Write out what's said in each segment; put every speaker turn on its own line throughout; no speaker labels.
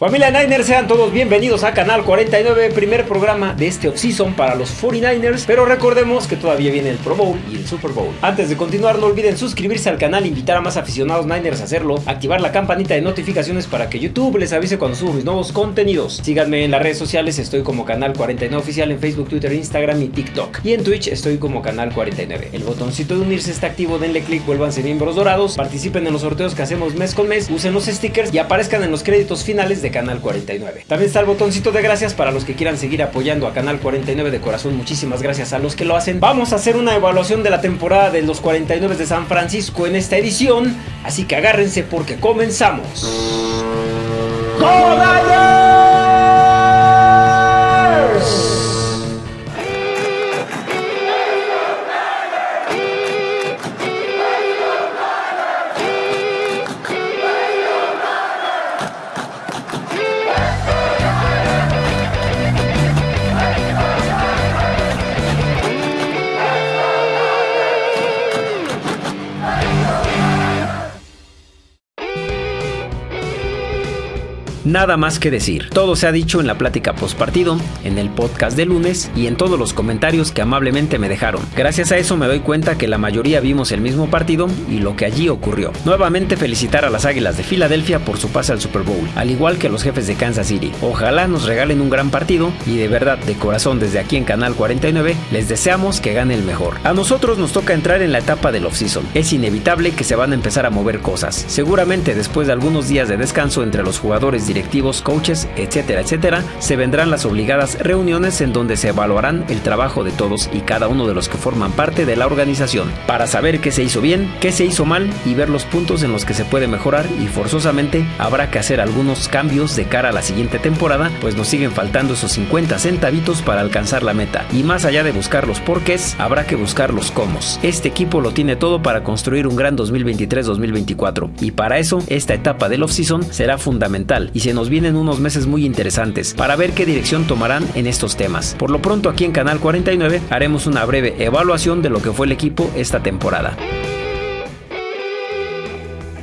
Familia Niners, sean todos bienvenidos a Canal 49, primer programa de este offseason para los 49ers, pero recordemos que todavía viene el Pro Bowl y el Super Bowl. Antes de continuar, no olviden suscribirse al canal, invitar a más aficionados Niners a hacerlo, activar la campanita de notificaciones para que YouTube les avise cuando subo mis nuevos contenidos. Síganme en las redes sociales, estoy como Canal 49 Oficial en Facebook, Twitter, Instagram y TikTok. Y en Twitch estoy como Canal 49. El botoncito de unirse está activo, denle click, vuélvanse miembros dorados, participen en los sorteos que hacemos mes con mes, usen los stickers y aparezcan en los créditos finales de Canal 49. También está el botoncito de gracias para los que quieran seguir apoyando a Canal 49 de corazón. Muchísimas gracias a los que lo hacen. Vamos a hacer una evaluación de la temporada de los 49 de San Francisco en esta edición. Así que agárrense porque comenzamos. Nada más que decir. Todo se ha dicho en la plática postpartido, en el podcast de lunes y en todos los comentarios que amablemente me dejaron. Gracias a eso me doy cuenta que la mayoría vimos el mismo partido y lo que allí ocurrió. Nuevamente felicitar a las Águilas de Filadelfia por su pase al Super Bowl, al igual que los jefes de Kansas City. Ojalá nos regalen un gran partido y de verdad, de corazón desde aquí en Canal 49, les deseamos que gane el mejor. A nosotros nos toca entrar en la etapa del offseason. Es inevitable que se van a empezar a mover cosas. Seguramente después de algunos días de descanso entre los jugadores directivos coaches, etcétera, etcétera, se vendrán las obligadas reuniones en donde se evaluarán el trabajo de todos y cada uno de los que forman parte de la organización, para saber qué se hizo bien, qué se hizo mal y ver los puntos en los que se puede mejorar y forzosamente habrá que hacer algunos cambios de cara a la siguiente temporada, pues nos siguen faltando esos 50 centavitos para alcanzar la meta. Y más allá de buscar los porqués, habrá que buscar los cómo. Este equipo lo tiene todo para construir un gran 2023-2024 y para eso esta etapa del offseason será fundamental se nos vienen unos meses muy interesantes para ver qué dirección tomarán en estos temas. Por lo pronto aquí en Canal 49 haremos una breve evaluación de lo que fue el equipo esta temporada.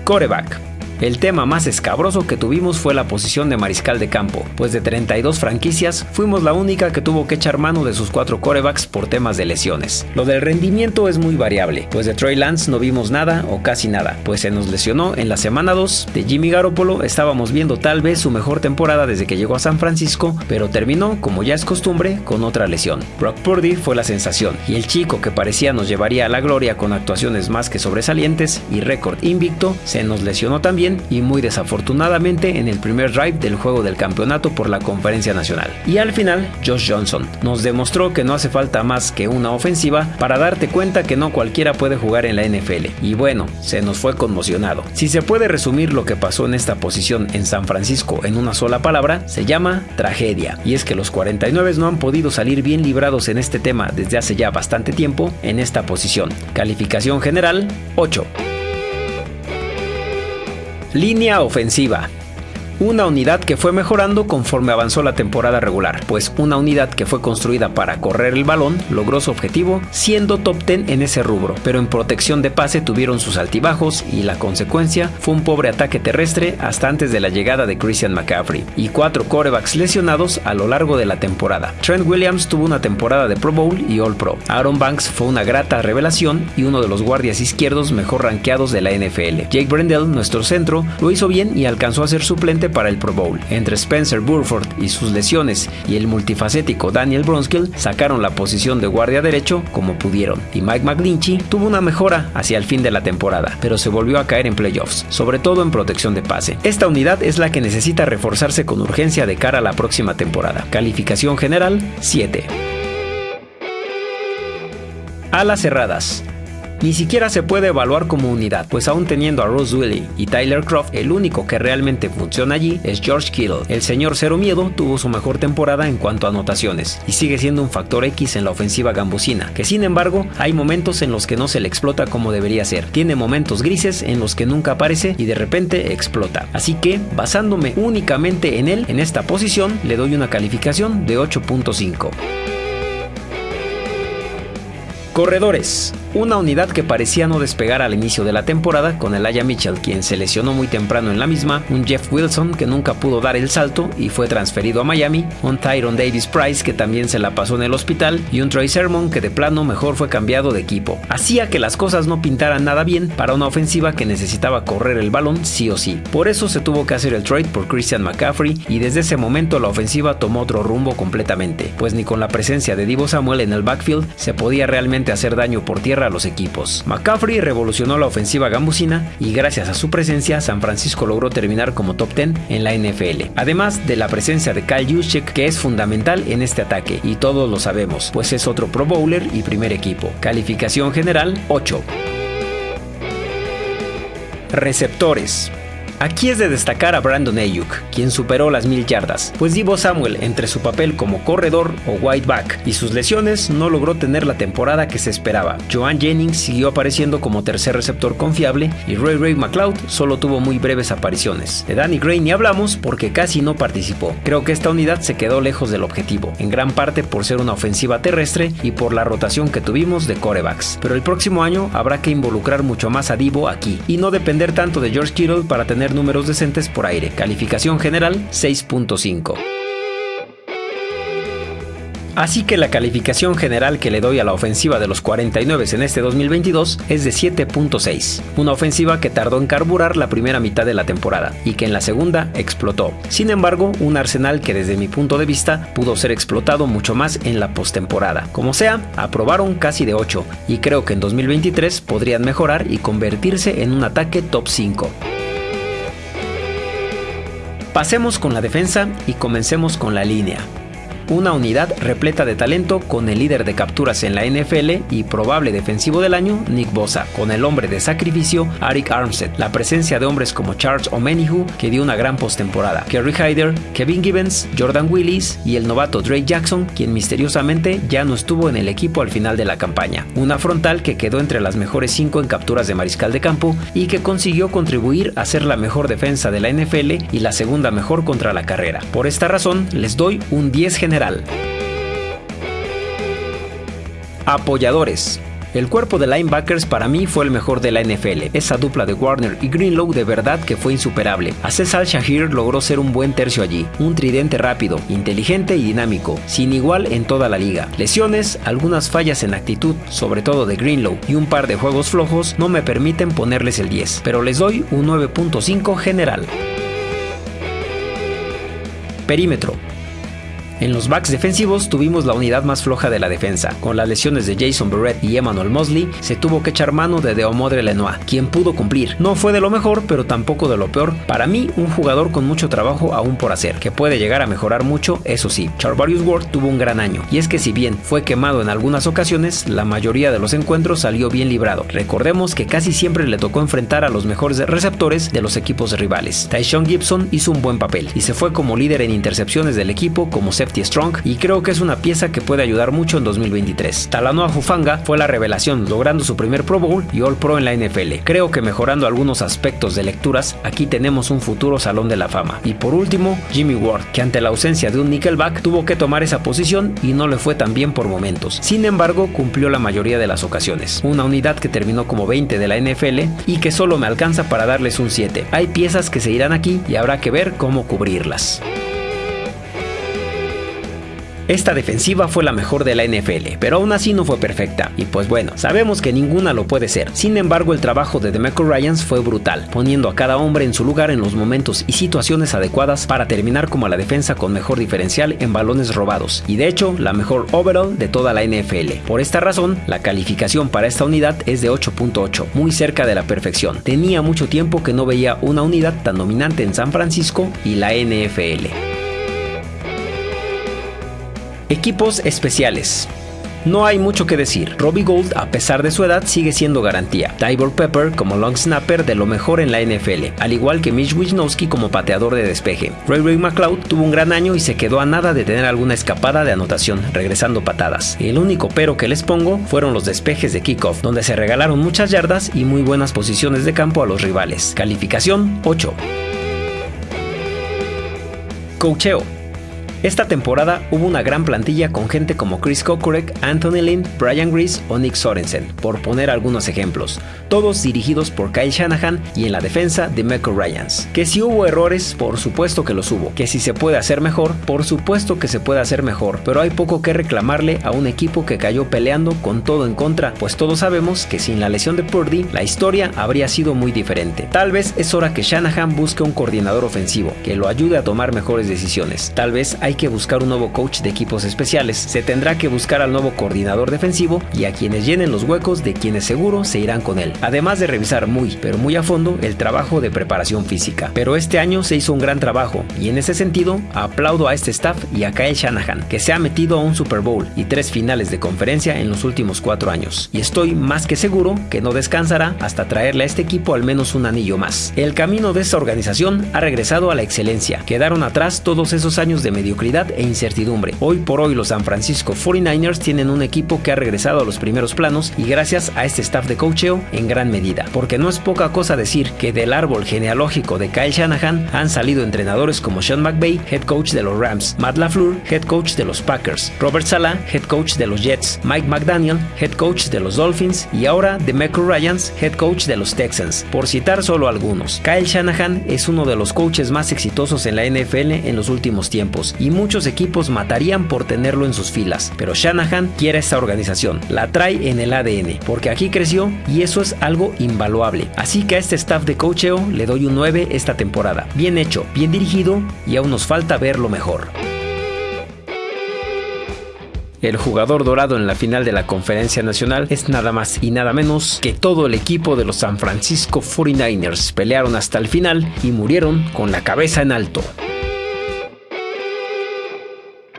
Coreback. El tema más escabroso que tuvimos fue la posición de mariscal de campo, pues de 32 franquicias fuimos la única que tuvo que echar mano de sus cuatro corebacks por temas de lesiones. Lo del rendimiento es muy variable, pues de Trey Lance no vimos nada o casi nada, pues se nos lesionó en la semana 2. De Jimmy Garoppolo estábamos viendo tal vez su mejor temporada desde que llegó a San Francisco, pero terminó, como ya es costumbre, con otra lesión. Brock Purdy fue la sensación, y el chico que parecía nos llevaría a la gloria con actuaciones más que sobresalientes y récord invicto, se nos lesionó también y muy desafortunadamente en el primer drive del juego del campeonato por la conferencia nacional. Y al final, Josh Johnson nos demostró que no hace falta más que una ofensiva para darte cuenta que no cualquiera puede jugar en la NFL. Y bueno, se nos fue conmocionado. Si se puede resumir lo que pasó en esta posición en San Francisco en una sola palabra, se llama tragedia. Y es que los 49 no han podido salir bien librados en este tema desde hace ya bastante tiempo en esta posición. Calificación general 8. Línea ofensiva. Una unidad que fue mejorando conforme avanzó la temporada regular, pues una unidad que fue construida para correr el balón logró su objetivo siendo top 10 en ese rubro, pero en protección de pase tuvieron sus altibajos y la consecuencia fue un pobre ataque terrestre hasta antes de la llegada de Christian McCaffrey y cuatro corebacks lesionados a lo largo de la temporada. Trent Williams tuvo una temporada de Pro Bowl y All Pro. Aaron Banks fue una grata revelación y uno de los guardias izquierdos mejor rankeados de la NFL. Jake Brendel, nuestro centro, lo hizo bien y alcanzó a ser suplente para el Pro Bowl. Entre Spencer Burford y sus lesiones y el multifacético Daniel Bronskill sacaron la posición de guardia derecho como pudieron. Y Mike McGlinchey tuvo una mejora hacia el fin de la temporada, pero se volvió a caer en playoffs, sobre todo en protección de pase. Esta unidad es la que necesita reforzarse con urgencia de cara a la próxima temporada. Calificación general 7. Alas cerradas. Ni siquiera se puede evaluar como unidad, pues aún teniendo a Rose Willie y Tyler Croft, el único que realmente funciona allí es George Kittle. El señor Cero Miedo tuvo su mejor temporada en cuanto a anotaciones y sigue siendo un factor X en la ofensiva gambusina, que sin embargo hay momentos en los que no se le explota como debería ser. Tiene momentos grises en los que nunca aparece y de repente explota. Así que, basándome únicamente en él, en esta posición, le doy una calificación de 8.5. Corredores. Una unidad que parecía no despegar al inicio de la temporada con el Aya Mitchell, quien se lesionó muy temprano en la misma, un Jeff Wilson que nunca pudo dar el salto y fue transferido a Miami, un Tyron Davis Price que también se la pasó en el hospital y un Troy Sermon que de plano mejor fue cambiado de equipo. Hacía que las cosas no pintaran nada bien para una ofensiva que necesitaba correr el balón sí o sí. Por eso se tuvo que hacer el trade por Christian McCaffrey y desde ese momento la ofensiva tomó otro rumbo completamente, pues ni con la presencia de Divo Samuel en el backfield se podía realmente hacer daño por tierra a los equipos. McCaffrey revolucionó la ofensiva gambusina y gracias a su presencia San Francisco logró terminar como top 10 en la NFL. Además de la presencia de Kyle Juszczyk que es fundamental en este ataque y todos lo sabemos, pues es otro Pro Bowler y primer equipo. Calificación general 8. Receptores. Aquí es de destacar a Brandon Ayuk, quien superó las mil yardas, pues Divo Samuel, entre su papel como corredor o whiteback y sus lesiones, no logró tener la temporada que se esperaba. Joan Jennings siguió apareciendo como tercer receptor confiable y Ray Ray McLeod solo tuvo muy breves apariciones. De Danny Gray ni hablamos porque casi no participó. Creo que esta unidad se quedó lejos del objetivo, en gran parte por ser una ofensiva terrestre y por la rotación que tuvimos de corebacks. Pero el próximo año habrá que involucrar mucho más a Divo aquí y no depender tanto de George Kittle para tener números decentes por aire. Calificación general 6.5. Así que la calificación general que le doy a la ofensiva de los 49 en este 2022 es de 7.6, una ofensiva que tardó en carburar la primera mitad de la temporada y que en la segunda explotó. Sin embargo, un arsenal que desde mi punto de vista pudo ser explotado mucho más en la postemporada. Como sea, aprobaron casi de 8 y creo que en 2023 podrían mejorar y convertirse en un ataque top 5. Pasemos con la defensa y comencemos con la línea una unidad repleta de talento con el líder de capturas en la NFL y probable defensivo del año, Nick Bosa, con el hombre de sacrificio, Arik Armstead, la presencia de hombres como Charles Omenihu, que dio una gran postemporada, Kerry Hyder, Kevin Gibbons, Jordan Willis y el novato Drake Jackson, quien misteriosamente ya no estuvo en el equipo al final de la campaña. Una frontal que quedó entre las mejores 5 en capturas de mariscal de campo y que consiguió contribuir a ser la mejor defensa de la NFL y la segunda mejor contra la carrera. Por esta razón, les doy un 10 general Apoyadores. El cuerpo de linebackers para mí fue el mejor de la NFL. Esa dupla de Warner y Greenlow de verdad que fue insuperable. Aces Al-Shahir logró ser un buen tercio allí, un tridente rápido, inteligente y dinámico, sin igual en toda la liga. Lesiones, algunas fallas en actitud, sobre todo de Greenlow, y un par de juegos flojos no me permiten ponerles el 10, pero les doy un 9.5 general. Perímetro. En los backs defensivos tuvimos la unidad más floja de la defensa. Con las lesiones de Jason Barrett y Emmanuel Mosley, se tuvo que echar mano de Deomodre Lenoir, quien pudo cumplir. No fue de lo mejor, pero tampoco de lo peor. Para mí, un jugador con mucho trabajo aún por hacer, que puede llegar a mejorar mucho, eso sí. Charvarius Ward tuvo un gran año, y es que si bien fue quemado en algunas ocasiones, la mayoría de los encuentros salió bien librado. Recordemos que casi siempre le tocó enfrentar a los mejores receptores de los equipos rivales. Tyshon Gibson hizo un buen papel y se fue como líder en intercepciones del equipo como strong y creo que es una pieza que puede ayudar mucho en 2023. Talanoa Fufanga fue la revelación, logrando su primer Pro Bowl y All Pro en la NFL. Creo que mejorando algunos aspectos de lecturas, aquí tenemos un futuro salón de la fama. Y por último, Jimmy Ward, que ante la ausencia de un nickelback tuvo que tomar esa posición y no le fue tan bien por momentos. Sin embargo, cumplió la mayoría de las ocasiones. Una unidad que terminó como 20 de la NFL y que solo me alcanza para darles un 7. Hay piezas que se irán aquí y habrá que ver cómo cubrirlas. Esta defensiva fue la mejor de la NFL, pero aún así no fue perfecta. Y pues bueno, sabemos que ninguna lo puede ser. Sin embargo, el trabajo de DeMeco Ryans fue brutal, poniendo a cada hombre en su lugar en los momentos y situaciones adecuadas para terminar como la defensa con mejor diferencial en balones robados. Y de hecho, la mejor overall de toda la NFL. Por esta razón, la calificación para esta unidad es de 8.8, muy cerca de la perfección. Tenía mucho tiempo que no veía una unidad tan dominante en San Francisco y la NFL. Equipos especiales. No hay mucho que decir. Robbie Gold, a pesar de su edad, sigue siendo garantía. Tybor Pepper como long snapper de lo mejor en la NFL, al igual que Mitch Wisnowski como pateador de despeje. Ray Ray McLeod tuvo un gran año y se quedó a nada de tener alguna escapada de anotación, regresando patadas. El único pero que les pongo fueron los despejes de kickoff, donde se regalaron muchas yardas y muy buenas posiciones de campo a los rivales. Calificación 8. Cocheo. Esta temporada hubo una gran plantilla con gente como Chris Kokurek, Anthony Lynn, Brian Grease o Nick Sorensen, por poner algunos ejemplos, todos dirigidos por Kyle Shanahan y en la defensa de Michael Ryans. Que si hubo errores, por supuesto que los hubo, que si se puede hacer mejor, por supuesto que se puede hacer mejor, pero hay poco que reclamarle a un equipo que cayó peleando con todo en contra, pues todos sabemos que sin la lesión de Purdy, la historia habría sido muy diferente. Tal vez es hora que Shanahan busque un coordinador ofensivo, que lo ayude a tomar mejores decisiones. Tal vez que buscar un nuevo coach de equipos especiales, se tendrá que buscar al nuevo coordinador defensivo y a quienes llenen los huecos de quienes seguro se irán con él. Además de revisar muy, pero muy a fondo el trabajo de preparación física. Pero este año se hizo un gran trabajo y en ese sentido aplaudo a este staff y a Kyle Shanahan, que se ha metido a un Super Bowl y tres finales de conferencia en los últimos cuatro años. Y estoy más que seguro que no descansará hasta traerle a este equipo al menos un anillo más. El camino de esta organización ha regresado a la excelencia. Quedaron atrás todos esos años de e incertidumbre. Hoy por hoy los San Francisco 49ers tienen un equipo que ha regresado a los primeros planos y gracias a este staff de coacheo en gran medida. Porque no es poca cosa decir que del árbol genealógico de Kyle Shanahan han salido entrenadores como Sean McVay, head coach de los Rams, Matt LaFleur, head coach de los Packers, Robert Sala, head coach de los Jets, Mike McDaniel, head coach de los Dolphins y ahora DeMeco Ryans, head coach de los Texans, por citar solo algunos. Kyle Shanahan es uno de los coaches más exitosos en la NFL en los últimos tiempos y muchos equipos matarían por tenerlo en sus filas, pero Shanahan quiere esta organización, la trae en el ADN, porque aquí creció y eso es algo invaluable. Así que a este staff de coacheo le doy un 9 esta temporada. Bien hecho, bien dirigido y aún nos falta verlo mejor. El jugador dorado en la final de la conferencia nacional es nada más y nada menos que todo el equipo de los San Francisco 49ers. Pelearon hasta el final y murieron con la cabeza en alto.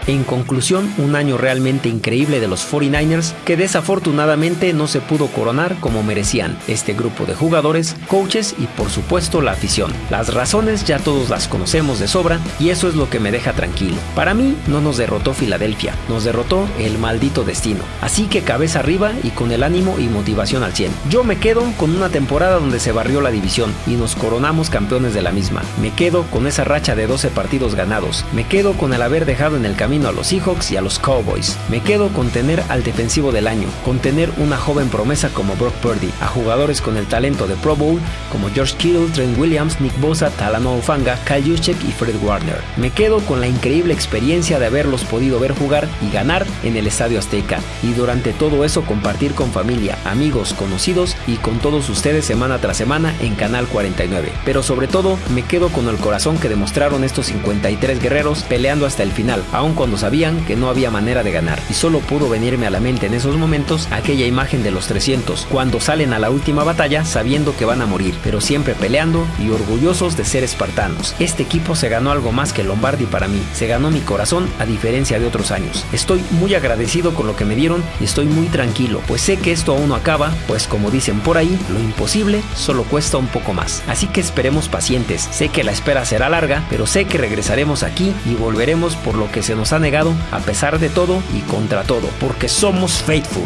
En conclusión, un año realmente increíble de los 49ers que desafortunadamente no se pudo coronar como merecían este grupo de jugadores, coaches y por supuesto la afición. Las razones ya todos las conocemos de sobra y eso es lo que me deja tranquilo. Para mí no nos derrotó Filadelfia, nos derrotó el maldito destino. Así que cabeza arriba y con el ánimo y motivación al 100. Yo me quedo con una temporada donde se barrió la división y nos coronamos campeones de la misma. Me quedo con esa racha de 12 partidos ganados. Me quedo con el haber dejado en el camino a los Seahawks y a los Cowboys. Me quedo con tener al defensivo del año, con tener una joven promesa como Brock Purdy, a jugadores con el talento de Pro Bowl como George Kittle, Trent Williams, Nick Bosa, Talanoa Ufanga, Kyle Juszczyk y Fred Warner. Me quedo con la increíble experiencia de haberlos podido ver jugar y ganar en el Estadio Azteca y durante todo eso compartir con familia, amigos, conocidos y con todos ustedes semana tras semana en Canal 49. Pero sobre todo me quedo con el corazón que demostraron estos 53 guerreros peleando hasta el final, aun cuando sabían que no había manera de ganar. Y solo pudo venirme a la mente en esos momentos aquella imagen de los 300, cuando salen a la última batalla sabiendo que van a morir, pero siempre peleando y orgullosos de ser espartanos. Este equipo se ganó algo más que Lombardi para mí, se ganó mi corazón a diferencia de otros años. Estoy muy agradecido con lo que me dieron y estoy muy tranquilo, pues sé que esto aún no acaba, pues como dicen por ahí, lo imposible solo cuesta un poco más. Así que esperemos pacientes, sé que la espera será larga, pero sé que regresaremos aquí y volveremos por lo que se nos ha negado a pesar de todo y contra todo, porque somos faithful.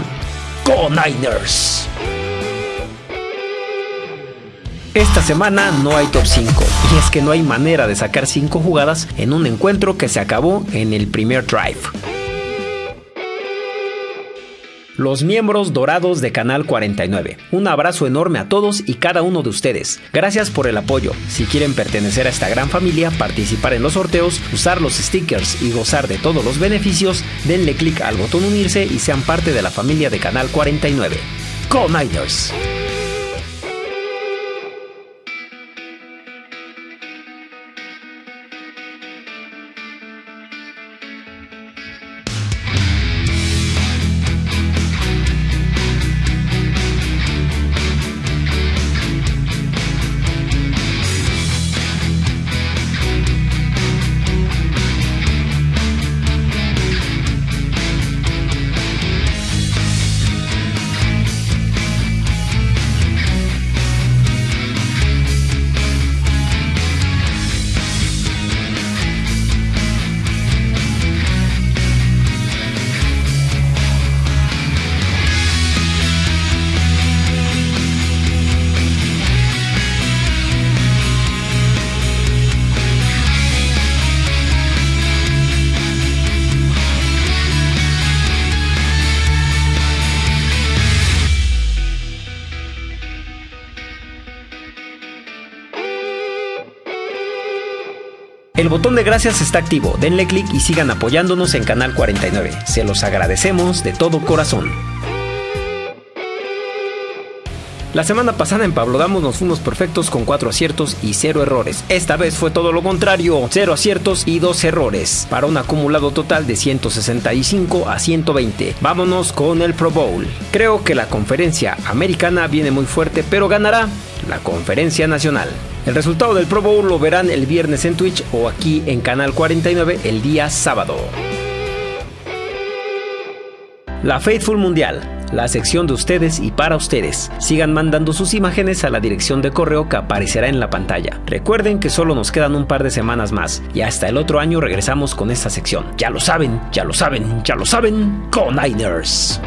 ¡Go Niners! Esta semana no hay top 5 y es que no hay manera de sacar 5 jugadas en un encuentro que se acabó en el primer drive los miembros dorados de Canal 49. Un abrazo enorme a todos y cada uno de ustedes. Gracias por el apoyo. Si quieren pertenecer a esta gran familia, participar en los sorteos, usar los stickers y gozar de todos los beneficios, denle clic al botón unirse y sean parte de la familia de Canal 49. ¡Go Niners! El botón de gracias está activo, denle clic y sigan apoyándonos en Canal 49. Se los agradecemos de todo corazón. La semana pasada en Pablo Damos nos fuimos perfectos con 4 aciertos y 0 errores. Esta vez fue todo lo contrario, 0 aciertos y 2 errores, para un acumulado total de 165 a 120. Vámonos con el Pro Bowl. Creo que la conferencia americana viene muy fuerte, pero ganará la conferencia nacional. El resultado del Pro Bowl lo verán el viernes en Twitch o aquí en Canal 49 el día sábado. La Faithful Mundial la sección de ustedes y para ustedes. Sigan mandando sus imágenes a la dirección de correo que aparecerá en la pantalla. Recuerden que solo nos quedan un par de semanas más y hasta el otro año regresamos con esta sección. Ya lo saben, ya lo saben, ya lo saben, con Niners.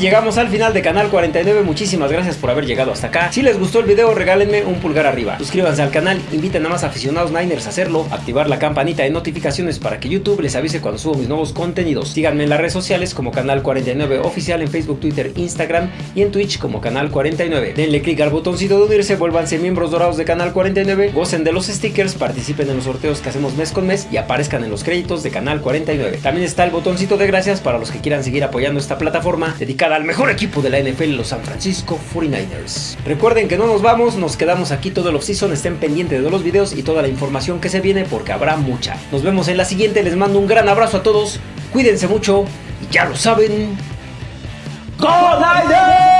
Llegamos al final de Canal 49, muchísimas gracias por haber llegado hasta acá. Si les gustó el video, regálenme un pulgar arriba. Suscríbanse al canal, inviten a más aficionados Niners a hacerlo, activar la campanita de notificaciones para que YouTube les avise cuando subo mis nuevos contenidos. Síganme en las redes sociales como Canal 49 Oficial en Facebook, Twitter, Instagram y en Twitch como Canal 49. Denle click al botoncito de unirse, vuélvanse miembros dorados de Canal 49, gocen de los stickers, participen en los sorteos que hacemos mes con mes y aparezcan en los créditos de Canal 49. También está el botoncito de gracias para los que quieran seguir apoyando esta plataforma al mejor equipo de la NFL, los San Francisco 49ers. Recuerden que no nos vamos, nos quedamos aquí todo el off-season, estén pendientes de los videos y toda la información que se viene porque habrá mucha. Nos vemos en la siguiente, les mando un gran abrazo a todos, cuídense mucho y ya lo saben. ¡Go Niners!